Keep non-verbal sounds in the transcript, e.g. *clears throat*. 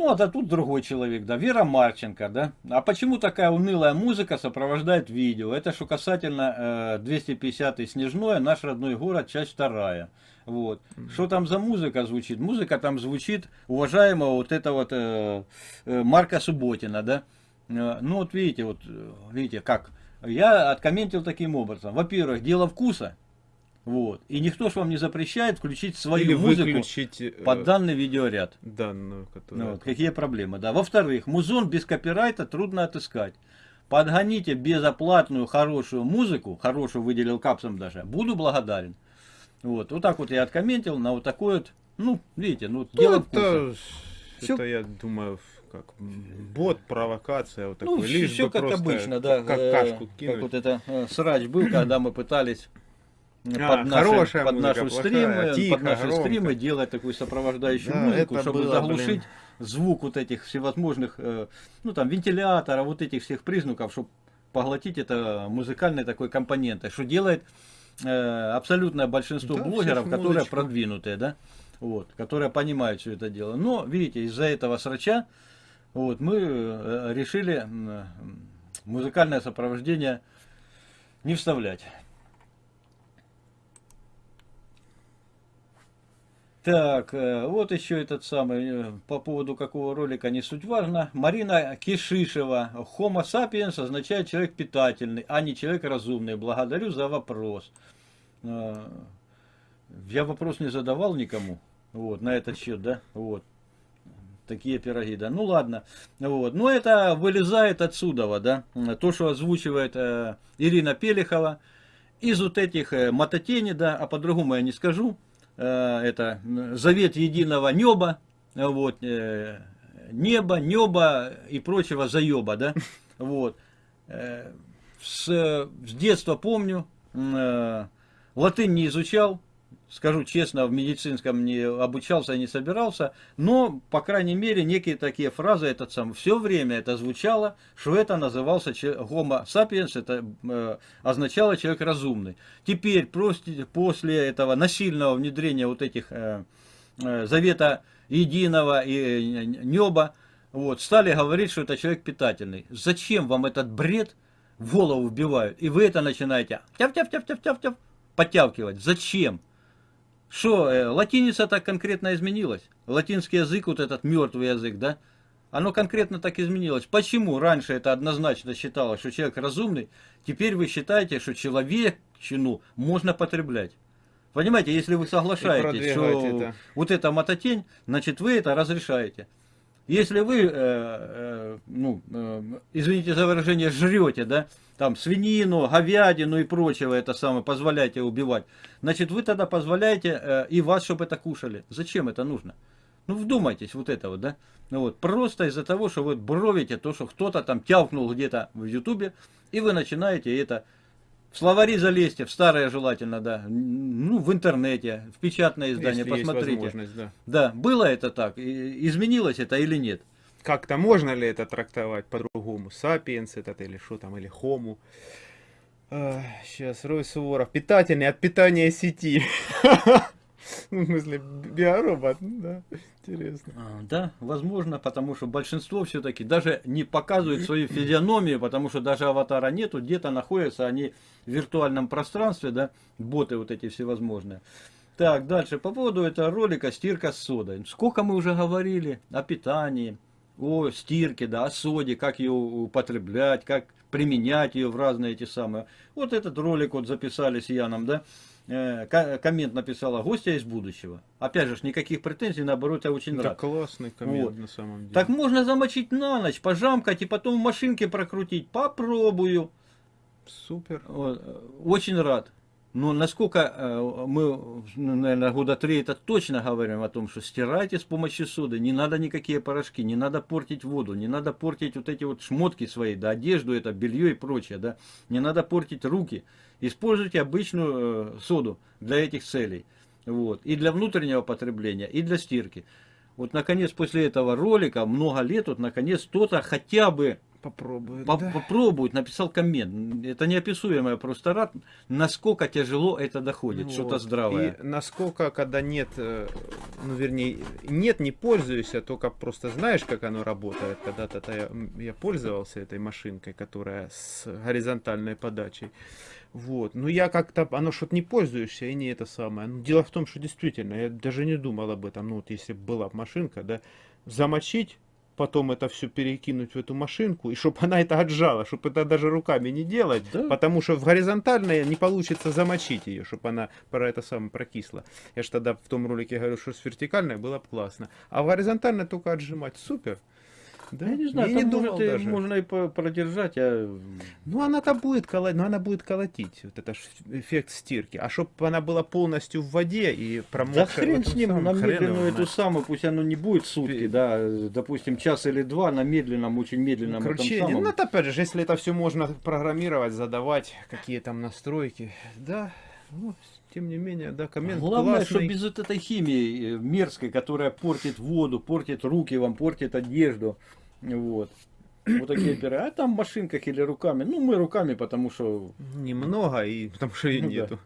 Ну, а тут другой человек, да, Вера Марченко, да. А почему такая унылая музыка сопровождает видео? Это что касательно э, 250 Снежное, наш родной город, часть вторая. Вот. Что там за музыка звучит? Музыка там звучит уважаемого вот этого вот э, э, Марка Субботина, да. Э, ну, вот видите, вот, э, видите, как. Я откомментил таким образом. Во-первых, дело вкуса. Вот. И никто же вам не запрещает включить свою Или музыку выключить, э, под данный видеоряд. Данную, которая... Ну, вот, какие проблемы, да. Во-вторых, музон без копирайта трудно отыскать. Подгоните безоплатную хорошую музыку, хорошую выделил капсом даже, буду благодарен. Вот, вот так вот я откомментил на вот такой вот, ну, видите, ну, ну дело это, вкуса. это, я думаю, как бот, провокация, вот такой, ну, лишь все как обычно, да, как э, кашку кинуть. Как вот это э, срач был, когда мы пытались а, под, наши, хорошая под музыка, наши стримы, тихо, под наши громко. стримы делать такую сопровождающую да, музыку, чтобы было, заглушить блин. звук вот этих всевозможных, э, ну там вентилятора, вот этих всех признаков, чтобы поглотить это музыкальной такой компонентой, что делает э, абсолютное большинство да, блогеров, которые продвинутые, да, вот, которые понимают все это дело. Но, видите, из-за этого срача вот, мы э, решили музыкальное сопровождение не вставлять. Так, э, вот еще этот самый, э, по поводу какого ролика, не суть важно. Марина Кишишева. Homo sapiens означает человек питательный, а не человек разумный. Благодарю за вопрос. Э, я вопрос не задавал никому. Вот, на этот счет, да? Вот. Такие пироги, да. Ну ладно. Вот. Но это вылезает отсюда, да. То, что озвучивает э, Ирина Пелехова. Из вот этих э, мототени, да, а по-другому я не скажу. Э, это завет единого неба, вот, э, небо, небо и прочего заеба, да, *laughs* вот. Э, с, с детства помню, латынь не изучал, скажу честно, в медицинском не обучался, не собирался, но, по крайней мере, некие такие фразы, этот сам, все время это звучало, что это назывался homo sapiens, это э, означало человек разумный. Теперь, после, после этого насильного внедрения вот этих э, э, завета единого и э, неба, вот, стали говорить, что это человек питательный. Зачем вам этот бред в голову вбивают? И вы это начинаете тяв-тяв-тяв-тяв-тяв подтягивать. Зачем? Что, э, латиница так конкретно изменилась? Латинский язык, вот этот мертвый язык, да? Оно конкретно так изменилось. Почему раньше это однозначно считалось, что человек разумный, теперь вы считаете, что человечину можно потреблять? Понимаете, если вы соглашаетесь, что это. вот эта мототень, значит вы это разрешаете. Если вы, э, э, ну, э, извините за выражение, жрете, да, там свинину, говядину и прочего это самое позволяете убивать, значит вы тогда позволяете э, и вас, чтобы это кушали. Зачем это нужно? Ну вдумайтесь, вот это вот, да? Ну вот, просто из-за того, что вы бровите то, что кто-то там тявкнул где-то в ютубе, и вы начинаете это... В словари залезьте, в старое желательно, да, ну, в интернете, в печатное издание, Если посмотрите. да. да, было это так, изменилось это или нет? как-то можно ли это трактовать по-другому? Сапиенс этот или что там, или хому? Сейчас, Рой Суворов. Питательный от питания сети. *laughs* Ну, *laughs* в смысле, биоробот, да, интересно. А, да, возможно, потому что большинство все-таки даже не показывают свою физиономию, потому что даже аватара нету, где-то находятся они в виртуальном пространстве, да, боты вот эти всевозможные. Так, дальше, по поводу этого ролика «Стирка с содой». Сколько мы уже говорили о питании, о стирке, да, о соде, как ее употреблять, как применять ее в разные эти самые. Вот этот ролик вот записали с Яном, да, коммент написала гостя из будущего. Опять же, никаких претензий, наоборот, я очень да рад. классный коммент вот. на самом деле. Так можно замочить на ночь, пожамкать и потом в машинке прокрутить. Попробую. Супер. Вот. Очень рад. Но насколько э, мы, ну, наверное, года три это точно говорим о том, что стирайте с помощью соды, не надо никакие порошки, не надо портить воду, не надо портить вот эти вот шмотки свои, да, одежду, это белье и прочее, да, не надо портить руки. Используйте обычную э, соду для этих целей, вот, и для внутреннего потребления, и для стирки. Вот, наконец, после этого ролика, много лет, вот, наконец, кто-то хотя бы попробую. По- да. Попробует, написал коммент. Это неописуемое просто рад, насколько тяжело это доходит, что-то Вот. здравое. И насколько, когда нет, э, ну вернее, нет, не пользуюсь, а только просто знаешь, как оно работает. Когда-то то я, я пользовался этой машинкой, которая с горизонтальной подачей. Вот. Но я как-то, оно что-то не пользуешься, и не это самое. Ну, дело в том, что действительно, я даже не думал об этом. Ну, вот если бы была машинка, да, замочить, потом это все перекинуть в эту машинку, и чтобы она это отжала, чтобы это даже руками не делать, Да. потому что в горизонтальной не получится замочить ее, чтобы она про это самое прокисла. Я же тогда в том ролике говорю, что с вертикальной было бы классно. А в горизонтальной только отжимать. Супер. Да? Я не знаю, Я там думал может, даже. можно и продержать, а Ну, она-то будет колотить, но она будет колотить. Вот это эффект стирки. А чтобы она была полностью в воде и промокшая... Да хрен этом с ним, на медленную эту самую, пусть оно не будет сутки, да, допустим, час или два, на медленном, очень медленном этом Кручение. самом. Ну, это опять же, если это все можно программировать, задавать, какие там настройки. Да, ну, тем не менее, да, коммент Главное, что классный. без вот этой химии э, мерзкой, которая портит воду, портит руки вам, портит одежду. Вот. Вот такие *clears throat* пиры. А там в машинках или руками. Ну, мы руками, потому что Немного, и потому что ее Ну да. нету.